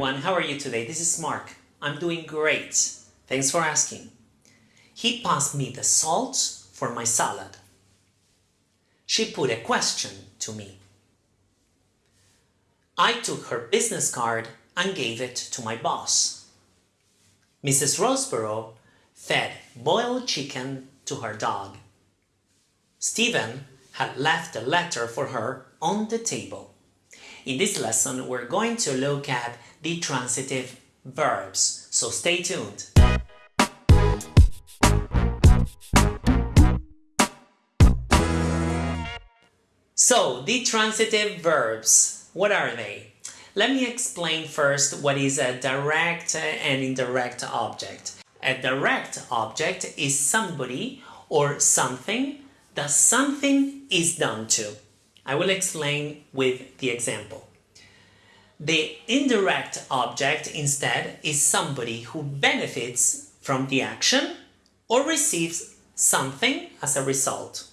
Everyone, how are you today? This is Mark. I'm doing great. Thanks for asking. He passed me the salt for my salad. She put a question to me. I took her business card and gave it to my boss. Mrs. Roseborough fed boiled chicken to her dog. Stephen had left a letter for her on the table. In this lesson, we're going to look at the transitive verbs, so stay tuned. So, the transitive verbs, what are they? Let me explain first what is a direct and indirect object. A direct object is somebody or something that something is done to. I will explain with the example. The indirect object instead is somebody who benefits from the action or receives something as a result.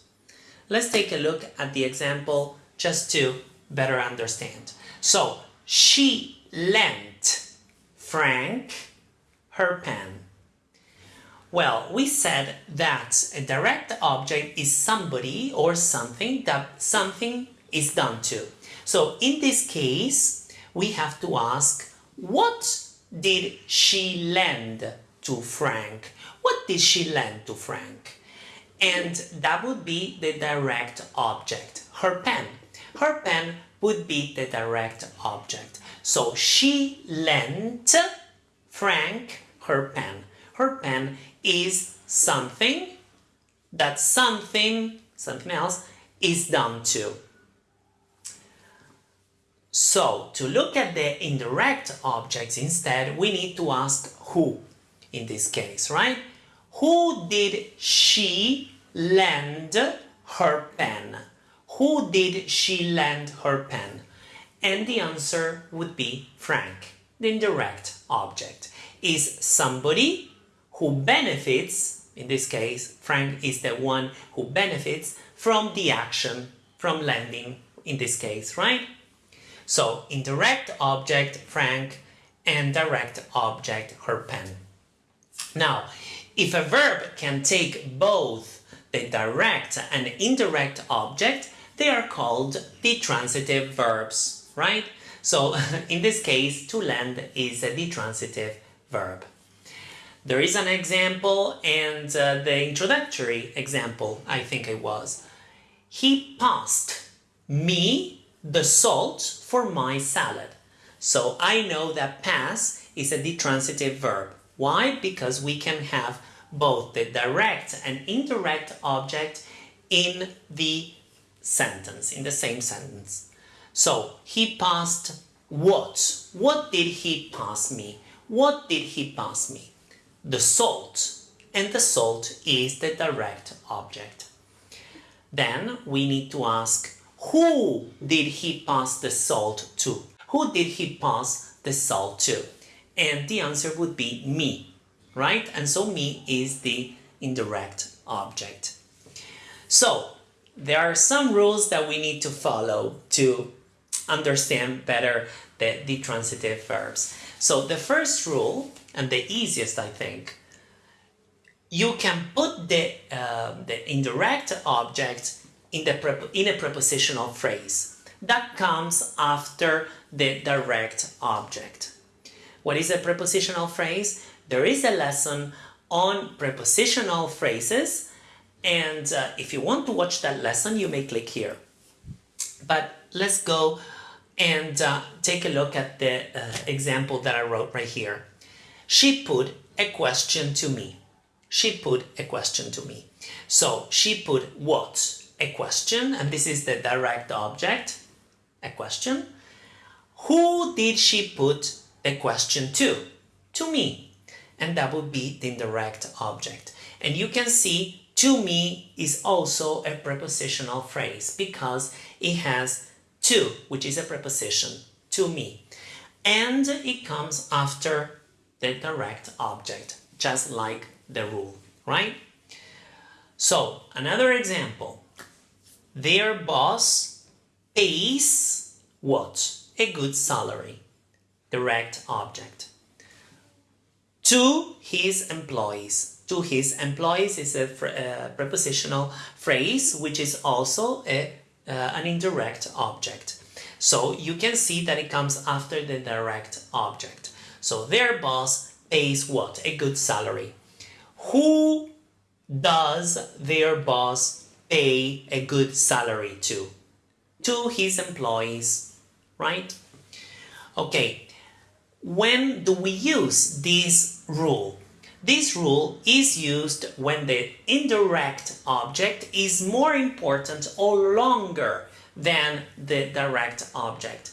Let's take a look at the example just to better understand. So, she lent Frank her pen. Well, we said that a direct object is somebody or something that something is done to. So in this case, we have to ask, what did she lend to Frank? What did she lend to Frank? And that would be the direct object, her pen. Her pen would be the direct object. So she lent Frank her pen. Her pen is something that something, something else, is done to. So, to look at the indirect objects instead, we need to ask who in this case, right? Who did she lend her pen? Who did she lend her pen? And the answer would be Frank. The indirect object is somebody who benefits, in this case, Frank is the one who benefits from the action, from lending, in this case, right? So, indirect object, Frank, and direct object, her pen. Now, if a verb can take both the direct and indirect object, they are called the transitive verbs, right? So, in this case, to lend is the transitive verb. There is an example and uh, the introductory example, I think it was. He passed me the salt for my salad. So I know that pass is a ditransitive verb. Why? Because we can have both the direct and indirect object in the sentence, in the same sentence. So he passed what? What did he pass me? What did he pass me? The salt and the salt is the direct object. Then we need to ask who did he pass the salt to? Who did he pass the salt to? And the answer would be me, right? And so me is the indirect object. So there are some rules that we need to follow to understand better the, the transitive verbs. So the first rule, and the easiest I think, you can put the, uh, the indirect object in, the in a prepositional phrase. That comes after the direct object. What is a prepositional phrase? There is a lesson on prepositional phrases and uh, if you want to watch that lesson you may click here. But let's go and uh, take a look at the uh, example that I wrote right here. She put a question to me. She put a question to me. So she put what? A question, and this is the direct object, a question. Who did she put the question to? To me. And that would be the indirect object. And you can see to me is also a prepositional phrase because it has to, which is a preposition, to me. And it comes after the direct object, just like the rule, right? So, another example. Their boss pays what? A good salary. direct object. To his employees. To his employees is a, a prepositional phrase which is also a, uh, an indirect object. So you can see that it comes after the direct object. So their boss pays what? A good salary. Who does their boss pay a good salary to? To his employees, right? Okay, when do we use this rule? This rule is used when the indirect object is more important or longer than the direct object.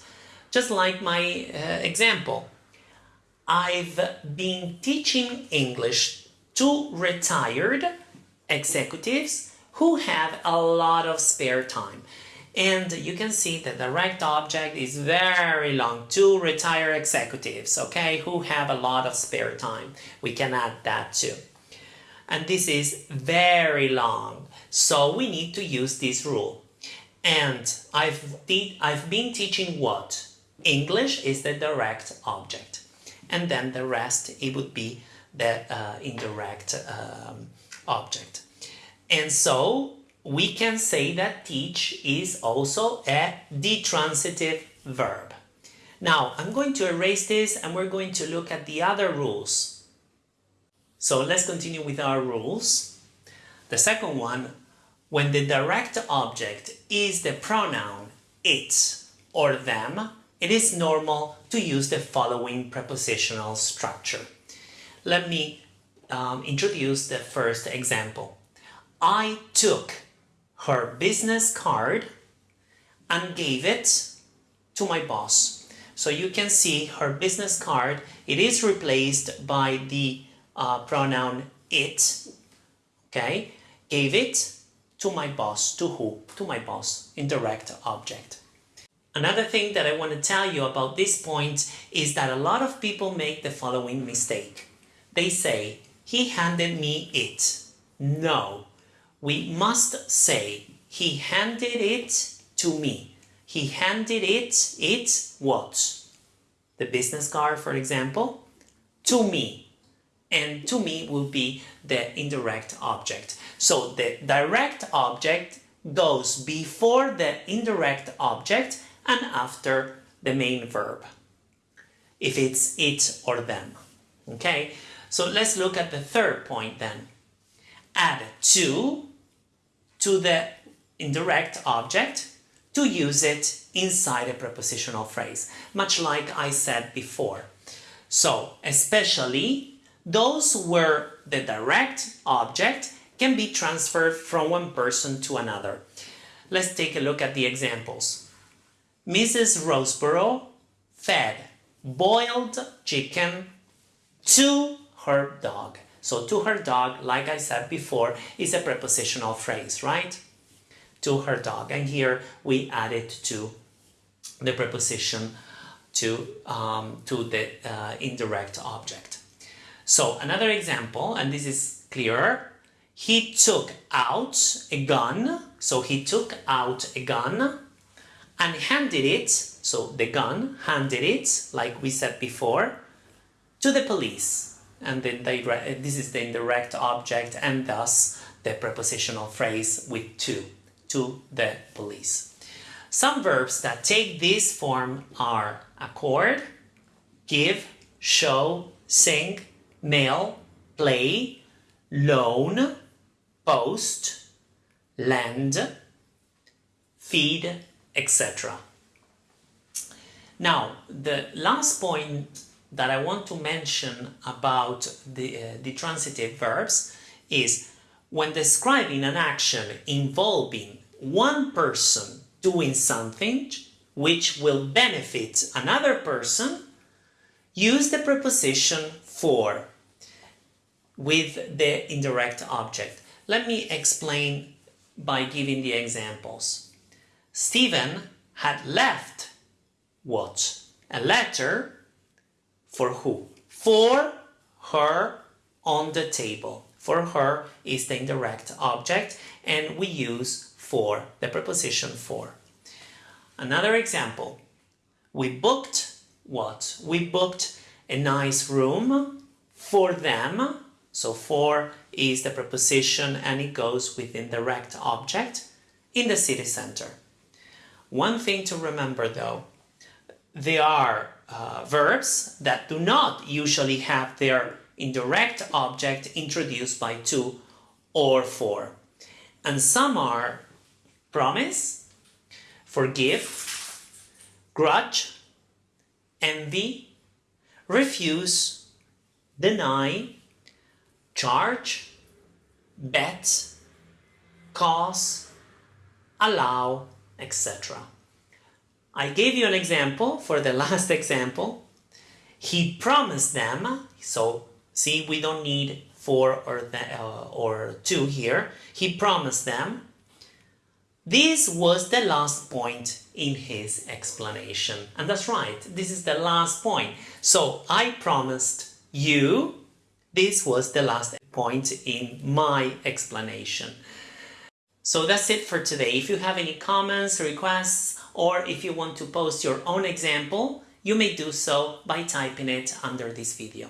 Just like my uh, example. I've been teaching English to retired executives who have a lot of spare time. And you can see that the direct object is very long to retired executives, okay, who have a lot of spare time. We can add that too. And this is very long, so we need to use this rule. And I've, I've been teaching what? English is the direct object. And then the rest, it would be the uh, indirect um, object. And so we can say that teach is also a ditransitive verb. Now, I'm going to erase this and we're going to look at the other rules. So let's continue with our rules. The second one, when the direct object is the pronoun it or them, it is normal to use the following prepositional structure. Let me um, introduce the first example. I took her business card and gave it to my boss. So you can see her business card, it is replaced by the uh, pronoun it, okay? Gave it to my boss. To who? To my boss. Indirect object. Another thing that I want to tell you about this point is that a lot of people make the following mistake. They say, he handed me it. No, we must say, he handed it to me. He handed it, it what? The business card, for example, to me. And to me will be the indirect object. So the direct object goes before the indirect object and after the main verb. If it's it or them. Okay, so let's look at the third point then. Add to to the indirect object to use it inside a prepositional phrase, much like I said before. So, especially those where the direct object can be transferred from one person to another. Let's take a look at the examples. Mrs. Roseborough fed boiled chicken to her dog. So to her dog, like I said before, is a prepositional phrase, right? To her dog. And here we add it to the preposition to, um, to the uh, indirect object. So another example, and this is clearer, he took out a gun, so he took out a gun and handed it, so the gun handed it, like we said before, to the police and then they, this is the indirect object and thus the prepositional phrase with to, to the police. Some verbs that take this form are accord, give, show, sing, mail, play, loan, post, lend, feed, etc. Now, the last point that I want to mention about the, uh, the transitive verbs is when describing an action involving one person doing something which will benefit another person, use the preposition for with the indirect object. Let me explain by giving the examples. Stephen had left what? A letter for who? For her on the table. For her is the indirect object and we use for, the preposition for. Another example. We booked what? We booked a nice room for them. So for is the preposition and it goes with indirect object in the city center. One thing to remember though, there are uh, verbs that do not usually have their indirect object introduced by to or for. And some are promise, forgive, grudge, envy, refuse, deny, charge, bet, cause, allow, etc. I gave you an example for the last example. He promised them, so see we don't need for or, the, uh, or to here. He promised them. This was the last point in his explanation. And that's right, this is the last point. So I promised you, this was the last point in my explanation. So that's it for today. If you have any comments, requests, or if you want to post your own example, you may do so by typing it under this video.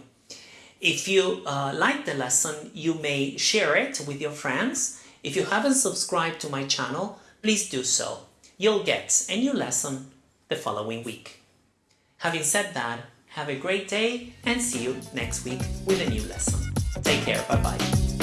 If you uh, like the lesson, you may share it with your friends. If you haven't subscribed to my channel, please do so. You'll get a new lesson the following week. Having said that, have a great day and see you next week with a new lesson. Take care, bye bye.